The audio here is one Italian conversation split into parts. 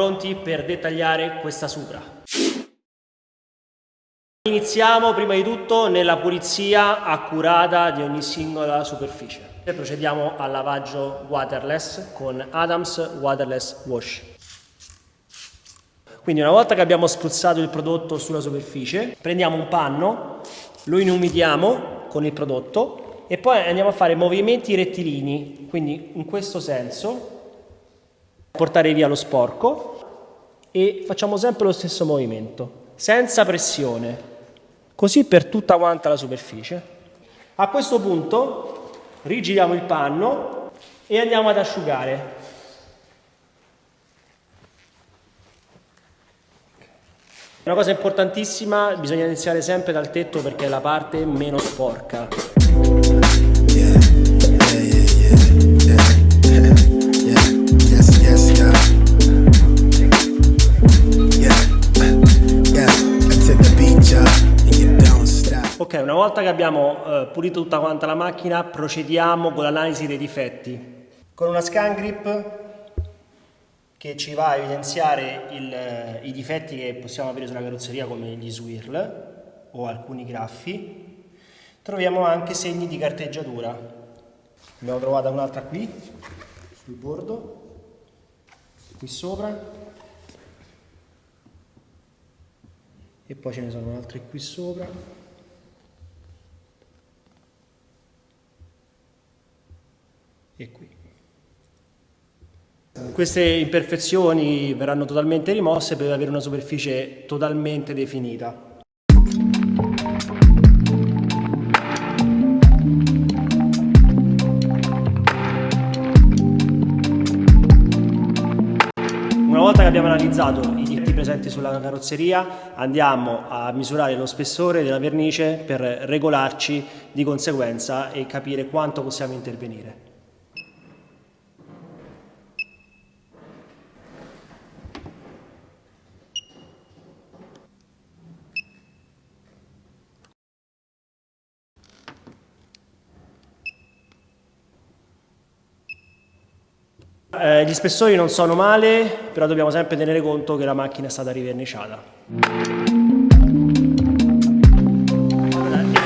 pronti per dettagliare questa supra. Iniziamo prima di tutto nella pulizia accurata di ogni singola superficie. E procediamo al lavaggio waterless con Adams Waterless Wash. Quindi una volta che abbiamo spruzzato il prodotto sulla superficie, prendiamo un panno, lo inumidiamo con il prodotto e poi andiamo a fare movimenti rettilini, quindi in questo senso, portare via lo sporco e facciamo sempre lo stesso movimento, senza pressione, così per tutta quanta la superficie. A questo punto rigiriamo il panno e andiamo ad asciugare. Una cosa importantissima, bisogna iniziare sempre dal tetto perché è la parte meno sporca. Ok, una volta che abbiamo eh, pulito tutta quanta la macchina, procediamo con l'analisi dei difetti. Con una scan grip che ci va a evidenziare il, eh, i difetti che possiamo avere sulla carrozzeria come gli swirl o alcuni graffi, troviamo anche segni di carteggiatura. Abbiamo trovata un'altra qui, sul bordo, qui sopra, e poi ce ne sono altre qui sopra. e qui. Queste imperfezioni verranno totalmente rimosse per avere una superficie totalmente definita. Una volta che abbiamo analizzato presenti sulla carrozzeria andiamo a misurare lo spessore della vernice per regolarci di conseguenza e capire quanto possiamo intervenire. Eh, gli spessori non sono male, però dobbiamo sempre tenere conto che la macchina è stata riverniciata.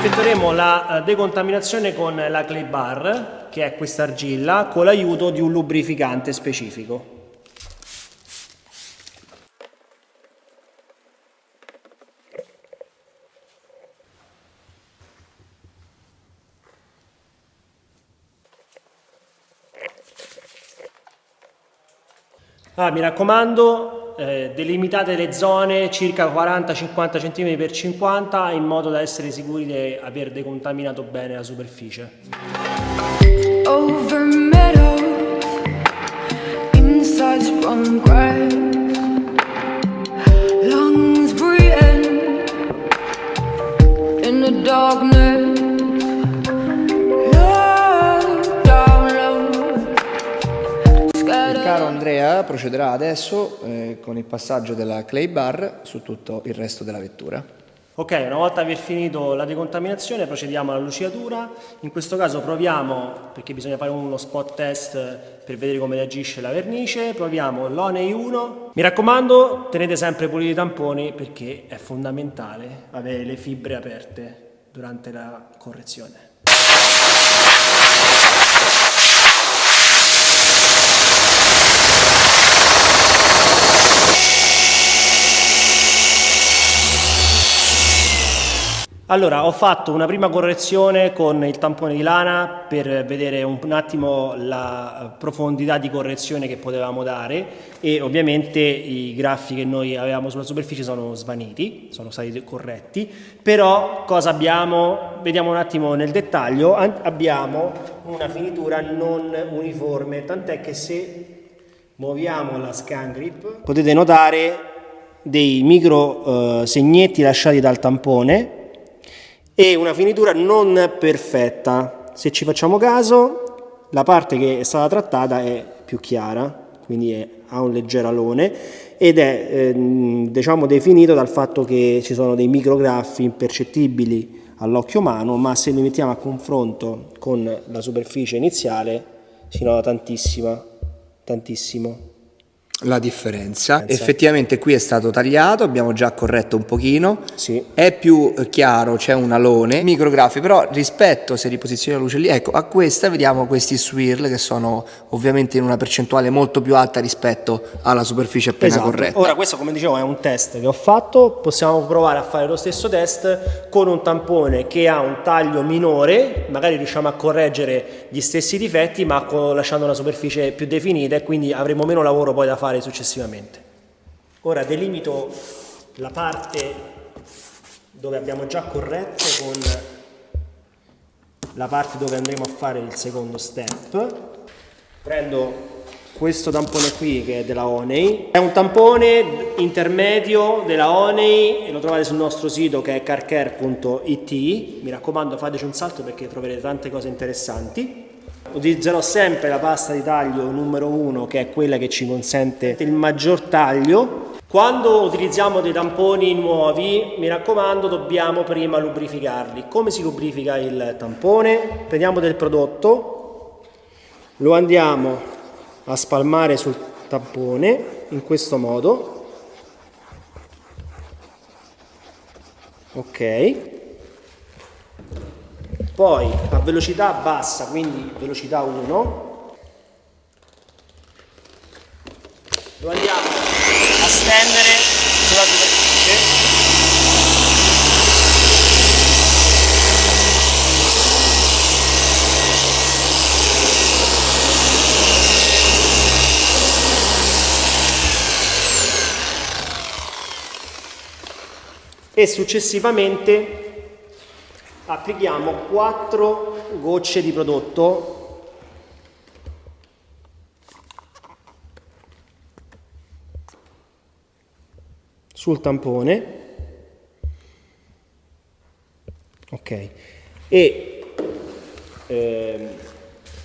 effettueremo la eh, decontaminazione con la clay bar, che è questa argilla, con l'aiuto di un lubrificante specifico. Ah, mi raccomando, eh, delimitate le zone circa 40-50 cm x 50 in modo da essere sicuri di aver decontaminato bene la superficie. Over procederà adesso eh, con il passaggio della clay bar su tutto il resto della vettura. Ok, una volta aver finito la decontaminazione procediamo alla lucidatura, in questo caso proviamo, perché bisogna fare uno spot test per vedere come reagisce la vernice, proviamo l'Onei 1. Mi raccomando tenete sempre puliti i tamponi perché è fondamentale avere le fibre aperte durante la correzione. Allora, ho fatto una prima correzione con il tampone di lana per vedere un, attimo la profondità di correzione che potevamo dare e ovviamente i graffi che noi avevamo sulla superficie sono svaniti, sono stati corretti, però cosa abbiamo? Vediamo un attimo nel dettaglio, abbiamo una finitura non uniforme, tant'è che se muoviamo la scan grip potete notare dei micro eh, segnetti lasciati dal tampone e una finitura non perfetta. Se ci facciamo caso, la parte che è stata trattata è più chiara, quindi è, ha un leggero alone ed è eh, diciamo definito dal fatto che ci sono dei micrograffi impercettibili all'occhio umano, ma se li mettiamo a confronto con la superficie iniziale si nota tantissima, tantissimo. La differenza. Pensa. Effettivamente qui è stato tagliato, abbiamo già corretto un pochino, sì. è più chiaro, c'è un alone, micrografi, però rispetto se riposizioni la luce lì, ecco, a questa vediamo questi swirl che sono ovviamente in una percentuale molto più alta rispetto alla superficie appena esatto. corretta. Ora questo come dicevo è un test che ho fatto, possiamo provare a fare lo stesso test con un tampone che ha un taglio minore, magari riusciamo a correggere gli stessi difetti ma lasciando una superficie più definita e quindi avremo meno lavoro poi da fare fare successivamente. Ora delimito la parte dove abbiamo già corretto con la parte dove andremo a fare il secondo step. Prendo questo tampone qui che è della Oney, è un tampone intermedio della Oney lo trovate sul nostro sito che è carcare.it, mi raccomando fateci un salto perché troverete tante cose interessanti utilizzerò sempre la pasta di taglio numero 1 che è quella che ci consente il maggior taglio. Quando utilizziamo dei tamponi nuovi mi raccomando dobbiamo prima lubrificarli. Come si lubrifica il tampone? prendiamo del prodotto lo andiamo a spalmare sul tampone in questo modo. Ok poi a velocità bassa, quindi velocità 1, lo andiamo a stendere sulla superficie. E successivamente applichiamo 4 gocce di prodotto. Sul tampone. Ok. E eh,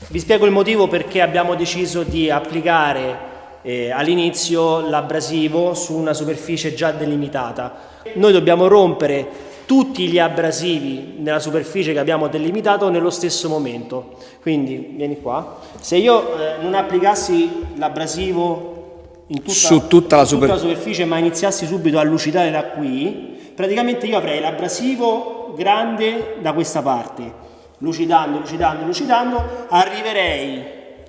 vi spiego il motivo perché abbiamo deciso di applicare eh, all'inizio l'abrasivo su una superficie già delimitata. Noi dobbiamo rompere tutti gli abrasivi nella superficie che abbiamo delimitato nello stesso momento. Quindi vieni qua. Se io eh, non applicassi l'abrasivo in tutta, su tutta, la, tutta la superficie ma iniziassi subito a lucidare da qui, praticamente io avrei l'abrasivo grande da questa parte, lucidando, lucidando, lucidando, arriverei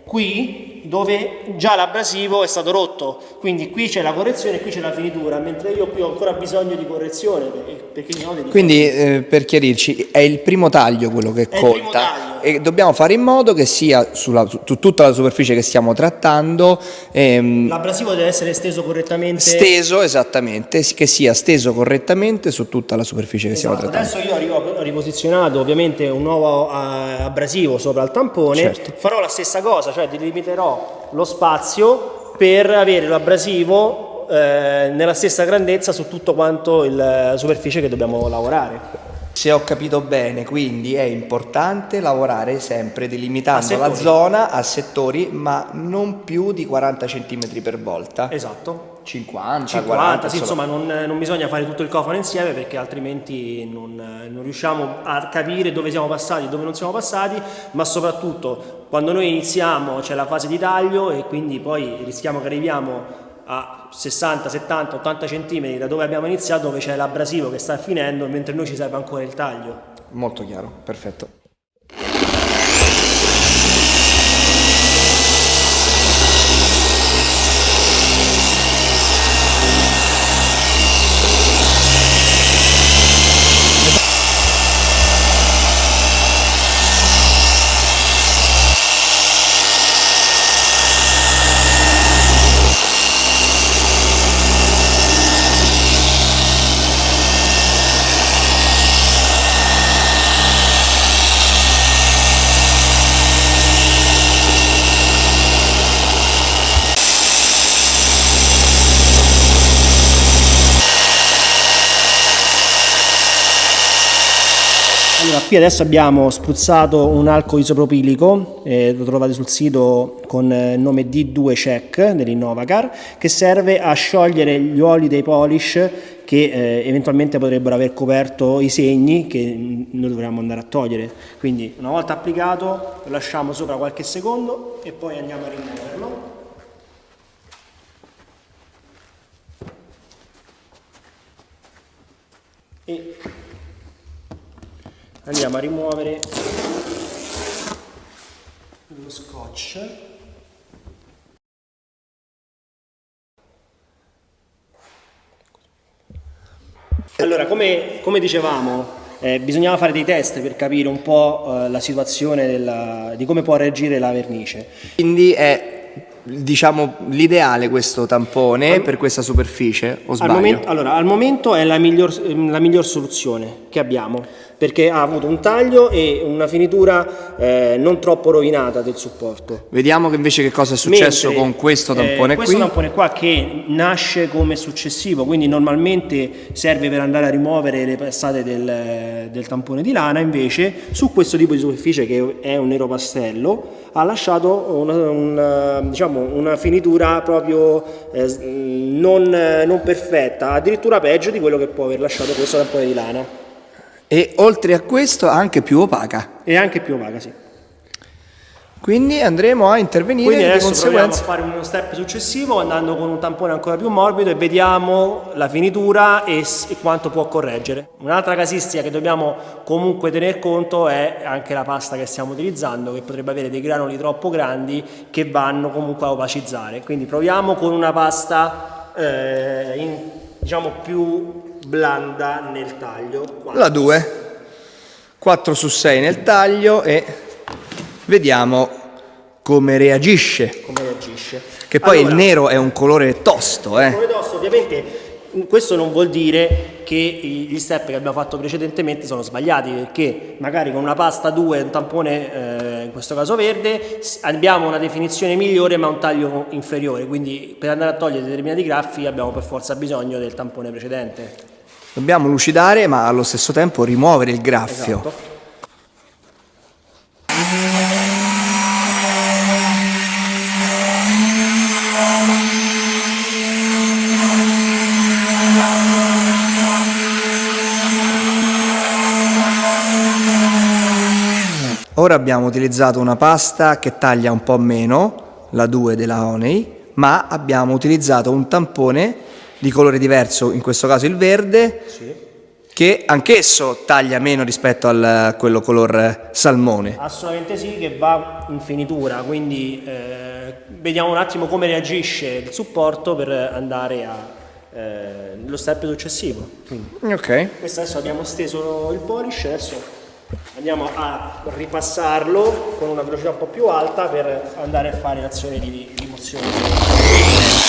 qui dove già l'abrasivo è stato rotto, quindi qui c'è la correzione e qui c'è la finitura, mentre io qui ho ancora bisogno di correzione. Perché quindi eh, per chiarirci, è il primo taglio quello che è conta e dobbiamo fare in modo che sia sulla, su tutta la superficie che stiamo trattando. Ehm, l'abrasivo deve essere steso correttamente. Steso, esattamente, che sia steso correttamente su tutta la superficie che esatto. stiamo trattando. Adesso io ho riposizionato ovviamente un nuovo uh, abrasivo sopra il tampone, certo. farò la stessa cosa, cioè delimiterò lo spazio per avere l'abrasivo eh, nella stessa grandezza su tutto quanto la superficie che dobbiamo lavorare. Se ho capito bene, quindi è importante lavorare sempre delimitando la zona a settori, ma non più di 40 cm per volta. Esatto. 50, 50 40, sì, insomma non, non, bisogna fare tutto il cofano insieme perché altrimenti non, non, riusciamo a capire dove siamo passati e dove non siamo passati, ma soprattutto quando noi iniziamo c'è la fase di taglio e quindi poi rischiamo che arriviamo a 60, 70, 80 cm da dove abbiamo iniziato dove c'è l'abrasivo che sta finendo mentre noi ci serve ancora il taglio. Molto chiaro, perfetto. Qui adesso abbiamo spruzzato un alcol isopropilico, eh, lo trovate sul sito con eh, il nome D2 Check dell'Innovacar, che serve a sciogliere gli oli dei polish che eh, eventualmente potrebbero aver coperto i segni che mm, noi dovremmo andare a togliere. Quindi una volta applicato lo lasciamo sopra qualche secondo e poi andiamo a rimuoverlo. E andiamo a rimuovere lo scotch. Allora come, come dicevamo eh, bisognava fare dei test per capire un po' eh, la situazione della, di come può reagire la vernice. Quindi è diciamo l'ideale questo tampone per questa superficie o al sbaglio? momento, allora, al momento è la miglior, la miglior soluzione che abbiamo perché ha avuto un taglio e una finitura eh, non troppo rovinata del supporto. Vediamo che invece che cosa è successo Mentre, con questo eh, tampone questo qui. tampone qua che nasce come successivo, quindi normalmente serve per andare a rimuovere le passate del, del tampone di lana, invece su questo tipo di superficie che è un nero pastello ha lasciato una, una, diciamo, una finitura proprio eh, non, non perfetta, addirittura peggio di quello che può aver lasciato questo tampone di lana. E oltre a questo anche più opaca. E anche più opaca, sì. Quindi andremo a intervenire Quindi di adesso proviamo a conseguenza. fare uno step successivo andando con un tampone ancora più morbido e vediamo la finitura e, e quanto può correggere. Un'altra casistica che dobbiamo comunque tener conto è anche la pasta che stiamo utilizzando che potrebbe avere dei granuli troppo grandi che vanno comunque a opacizzare. Quindi proviamo con una pasta eh, in- diciamo più blanda nel taglio. Qua. La 2. 4 su 6 nel taglio e vediamo come reagisce. Come reagisce. Che poi Allora, il nero è un colore tosto, eh. Come tosto, ovviamente questo non vuol dire che gli step che abbiamo fatto precedentemente sono sbagliati perché magari con una pasta 2 un tampone eh, in questo caso verde abbiamo una definizione migliore ma un taglio inferiore quindi per andare a togliere determinati graffi abbiamo per forza bisogno del tampone precedente Dobbiamo lucidare ma allo stesso tempo rimuovere il graffio. esatto Ora abbiamo utilizzato una pasta che taglia un po' meno, la 2 della Honey, ma abbiamo utilizzato un tampone di colore diverso, in questo caso il verde, che anch'esso taglia meno rispetto a quello color salmone. Assolutamente sì, che va in finitura, quindi eh, vediamo un attimo come reagisce il supporto per andare allo step successivo. Quindi, Ok. questo adesso abbiamo steso il polish, adesso andiamo a ripassarlo con una velocità un po' più alta per andare a fare l'azione di rimozione.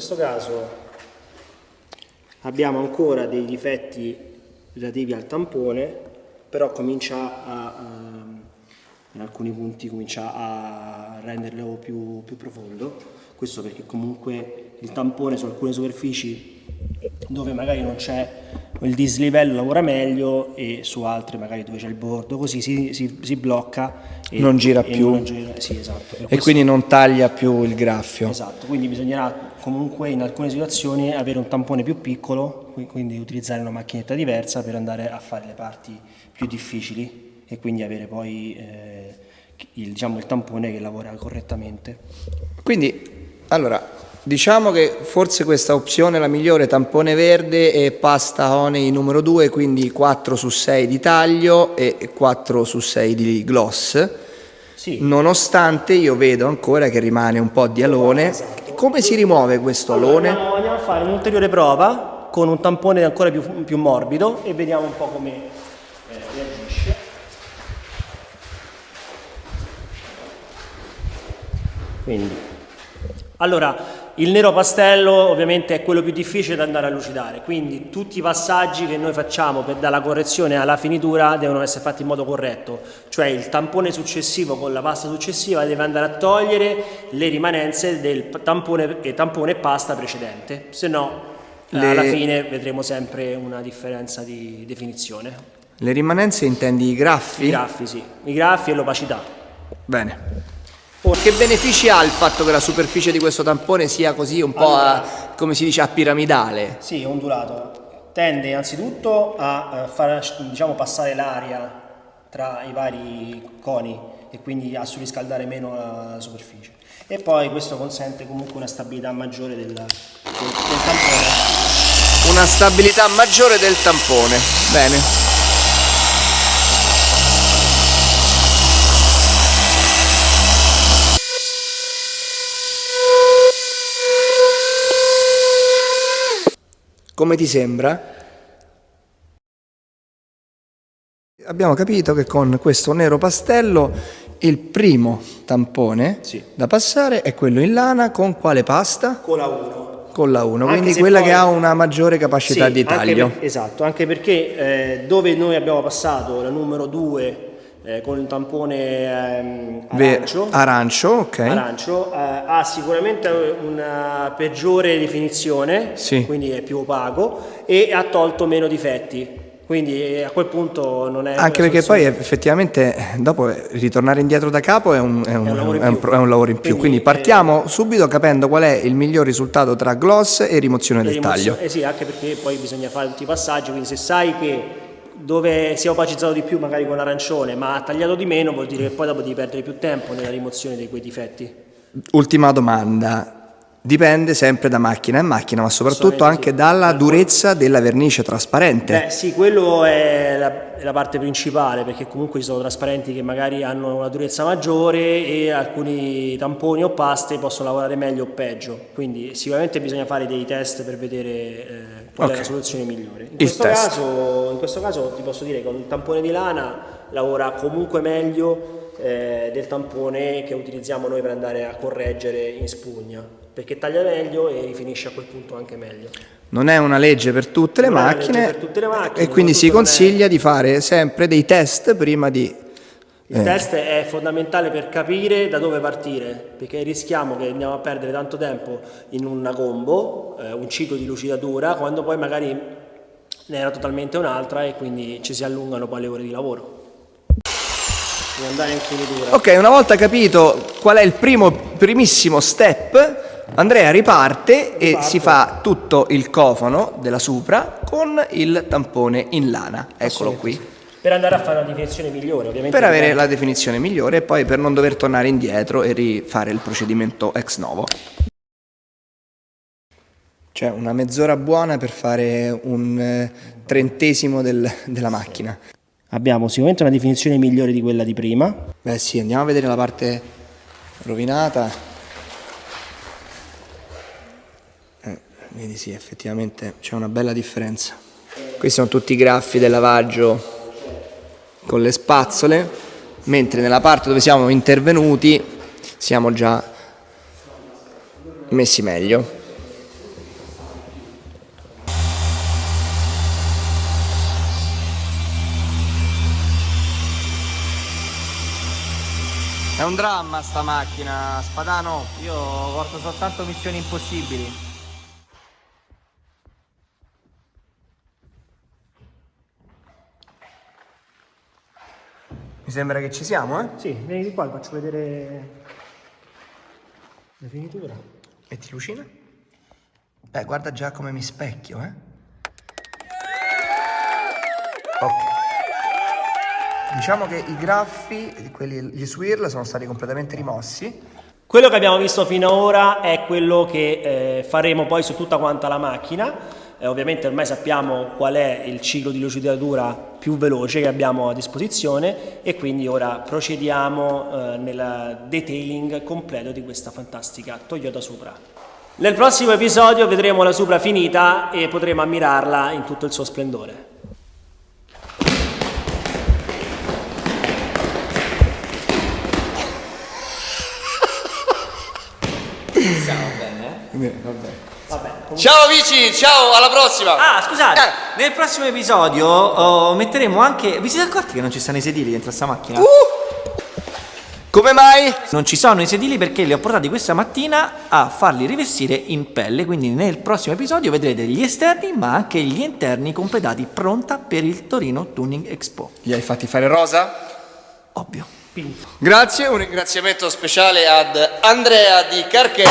Questo caso abbiamo ancora dei difetti relativi al tampone, però comincia a, ehm, in alcuni punti comincia a renderlo più, più profondo. Questo perché comunque il tampone su alcune superfici dove magari non c'è il dislivello lavora meglio e su altre magari dove c'è il bordo così si, si- si blocca e Non gira e più. non gira- sì, esatto. E quindi non taglia più il graffio. Esatto, quindi bisognerà comunque in alcune situazioni avere un tampone più piccolo, qui- quindi utilizzare una macchinetta diversa per andare a fare le parti più difficili e quindi avere poi eh, il, diciamo, il tampone che lavora correttamente. Quindi, allora, Diciamo che forse questa opzione è la migliore, tampone verde e pasta honey numero 2, quindi 4 su 6 di taglio e 4 su 6 di gloss. Sì. Nonostante io vedo ancora che rimane un po' di alone. Come si rimuove questo alone? Andiamo, andiamo a fare un'ulteriore prova con un tampone ancora più, più morbido e vediamo un po' come eh, reagisce. Quindi, allora, il nero pastello ovviamente è quello più difficile da andare a lucidare, quindi tutti i passaggi che noi facciamo per, dalla correzione alla finitura devono essere fatti in modo corretto, cioè il tampone successivo con la pasta successiva deve andare a togliere le rimanenze del tampone, tampone e pasta precedente, se no le... alla fine vedremo sempre una differenza di definizione. Le rimanenze intendi i graffi? I graffi, sì, i graffi e l'opacità. Bene. Che benefici ha il fatto che la superficie di questo tampone sia così un po' allora, a, come si dice a piramidale? Sì, ondulato. Tende innanzitutto a far diciamo, passare l'aria tra i vari coni e quindi a surriscaldare meno la superficie. E poi questo consente comunque una stabilità maggiore del, del, del tampone. Una stabilità maggiore del tampone. Bene. Come ti sembra? Abbiamo capito che con questo nero pastello il primo tampone sì. da passare è quello in lana con quale pasta? Con la 1. Con la 1, quindi quella poi... che ha una maggiore capacità sì, di taglio. Per, esatto, anche perché eh, dove noi abbiamo passato la numero 2 eh, con il tampone ehm, arancio, arancio, okay. arancio eh, ha sicuramente una peggiore definizione, sì. quindi è più opaco e ha tolto meno difetti. Quindi eh, a quel punto non è... Anche perché poi effettivamente dopo ritornare indietro da capo è un, è un, è un, lavoro, in è un lavoro, in più. Quindi, quindi partiamo eh, subito capendo qual è il miglior risultato tra gloss e rimozione del rimozione, taglio. Eh sì, anche perché poi bisogna fare tutti i passaggi, quindi se sai che dove si è opacizzato di più magari con l'arancione ma ha tagliato di meno vuol dire che poi dopo devi perdere più tempo nella rimozione di quei difetti. Ultima domanda, Dipende sempre da macchina a macchina, ma soprattutto anche dalla durezza della vernice trasparente. Beh, sì, quello è la, è la, parte principale, perché comunque ci sono trasparenti che magari hanno una durezza maggiore e alcuni tamponi o paste possono lavorare meglio o peggio. Quindi sicuramente bisogna fare dei test per vedere eh, qual okay. è la soluzione migliore. In questo, caso, in questo caso ti posso dire che il tampone di lana lavora comunque meglio eh, del tampone che utilizziamo noi per andare a correggere in spugna perché taglia meglio e rifinisce a quel punto anche meglio. Non è una legge per tutte, le macchine, tutte le macchine, e quindi si consiglia è... di fare sempre dei test prima di... Il eh. test è fondamentale per capire da dove partire, perché rischiamo che andiamo a perdere tanto tempo in una combo, eh, un ciclo di lucidatura, quando poi magari ne era totalmente un'altra e quindi ci si allungano poi le ore di lavoro. Andare in finitura. Ok, una volta capito qual è il primo, primissimo step, Andrea riparte e si fa tutto il cofano della Supra con il tampone in lana. Eccolo qui. Per andare a fare una definizione migliore, ovviamente. Per avere la definizione migliore e poi per non dover tornare indietro e rifare il procedimento ex novo. Cioè una mezz'ora buona per fare un eh, trentesimo del, della macchina. Abbiamo sicuramente una definizione migliore di quella di prima. Beh sì, andiamo a vedere la parte rovinata. Vedi sì effettivamente c'è una bella differenza. Questi sono tutti i graffi del lavaggio con le spazzole mentre nella parte dove siamo intervenuti siamo già messi meglio. È un dramma sta macchina, Spadano, io porto soltanto missioni impossibili. Mi sembra che ci siamo, eh? Sì, vieni di qua, ti faccio vedere la finitura. E ti lucina? Beh, guarda già come mi specchio, eh? Ok. Diciamo che i graffi, quelli, gli swirl sono stati completamente rimossi. Quello che abbiamo visto fino ad ora è quello che eh, faremo poi su tutta quanta la macchina. Eh, ovviamente ormai sappiamo qual è il ciclo di lucidatura più veloce che abbiamo a disposizione e quindi ora procediamo eh, nel detailing completo di questa fantastica Toyota Supra. Nel prossimo episodio vedremo la Supra finita e potremo ammirarla in tutto il suo splendore. Siamo bene, eh? Vabbè, Ciao amici, ciao, alla prossima! Ah, scusate, Eh. nel prossimo episodio oh, metteremo anche. Vi siete accorti che non ci stanno i sedili dentro sta macchina? Uh! Come mai? Non ci sono i sedili perché li ho portati questa mattina a farli rivestire in pelle. Quindi nel prossimo episodio vedrete gli esterni ma anche gli interni completati, pronta per il Torino Tuning Expo. Li hai fatti fare rosa? Ovvio. Grazie, un ringraziamento speciale ad Andrea di Carchetta.